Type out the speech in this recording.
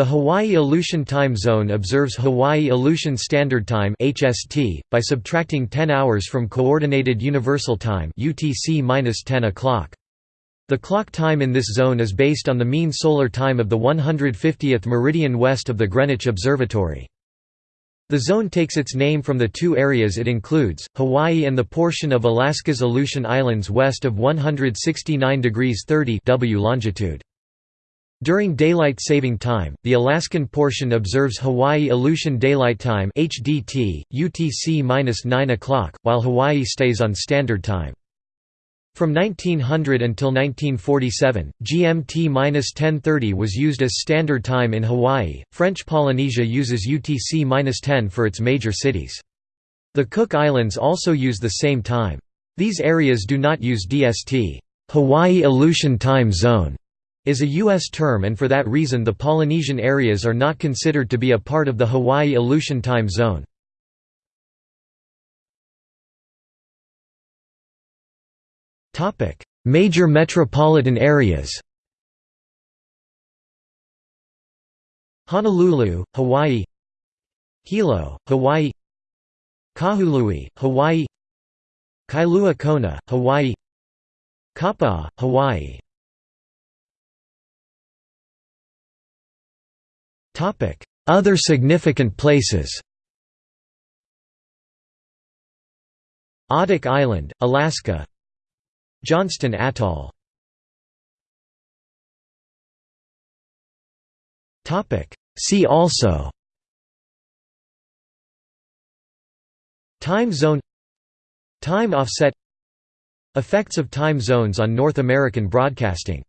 The Hawaii Aleutian Time Zone observes Hawaii Aleutian Standard Time (HST) by subtracting 10 hours from Coordinated Universal Time (UTC-10 o'clock). The clock time in this zone is based on the mean solar time of the 150th meridian west of the Greenwich Observatory. The zone takes its name from the two areas it includes, Hawaii and the portion of Alaska's Aleutian Islands west of 169 degrees 30 W longitude. During daylight saving time, the Alaskan portion observes Hawaii Aleutian Daylight Time (HDT), UTC-9 o'clock, while Hawaii stays on Standard Time. From 1900 until 1947, GMT-1030 was used as standard time in Hawaii. French Polynesia uses UTC-10 for its major cities. The Cook Islands also use the same time. These areas do not use DST. Hawaii Aleutian Time Zone is a U.S. term and for that reason the Polynesian areas are not considered to be a part of the Hawaii Aleutian Time Zone. Major metropolitan areas Honolulu, Hawaii Hilo, Hawaii Kahului, Hawaii Kailua Kona, Hawaii Kapaa, Hawaii Other significant places Adak Island, Alaska Johnston Atoll See also Time zone Time offset Effects of time zones on North American broadcasting